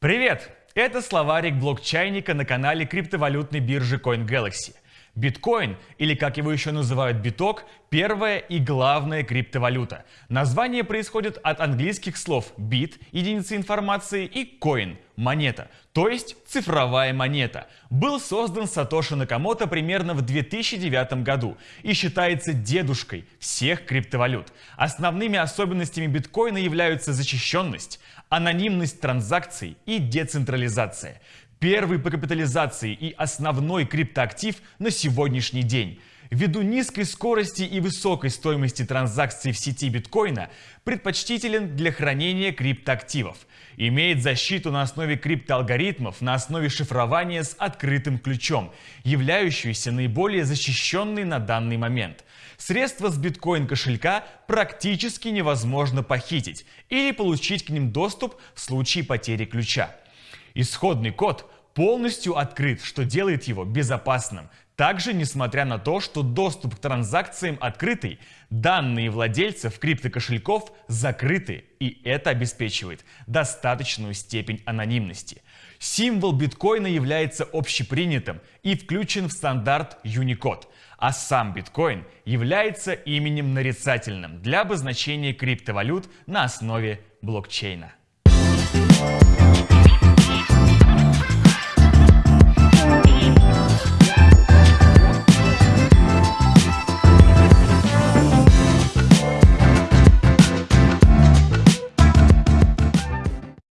Привет! Это словарик блокчайника на канале криптовалютной биржи CoinGalaxy. Биткоин, или как его еще называют биток, первая и главная криптовалюта. Название происходит от английских слов bit – единица информации и coin – монета, то есть цифровая монета. Был создан Сатоши Накамото примерно в 2009 году и считается дедушкой всех криптовалют. Основными особенностями биткоина являются защищенность, анонимность транзакций и децентрализация. Первый по капитализации и основной криптоактив на сегодняшний день. Ввиду низкой скорости и высокой стоимости транзакций в сети биткоина предпочтителен для хранения криптоактивов. Имеет защиту на основе криптоалгоритмов, на основе шифрования с открытым ключом, являющуюся наиболее защищенной на данный момент. Средства с биткоин-кошелька практически невозможно похитить или получить к ним доступ в случае потери ключа. Исходный код полностью открыт, что делает его безопасным. Также, несмотря на то, что доступ к транзакциям открытый, данные владельцев криптокошельков закрыты, и это обеспечивает достаточную степень анонимности. Символ биткоина является общепринятым и включен в стандарт Unicode, а сам биткоин является именем нарицательным для обозначения криптовалют на основе блокчейна.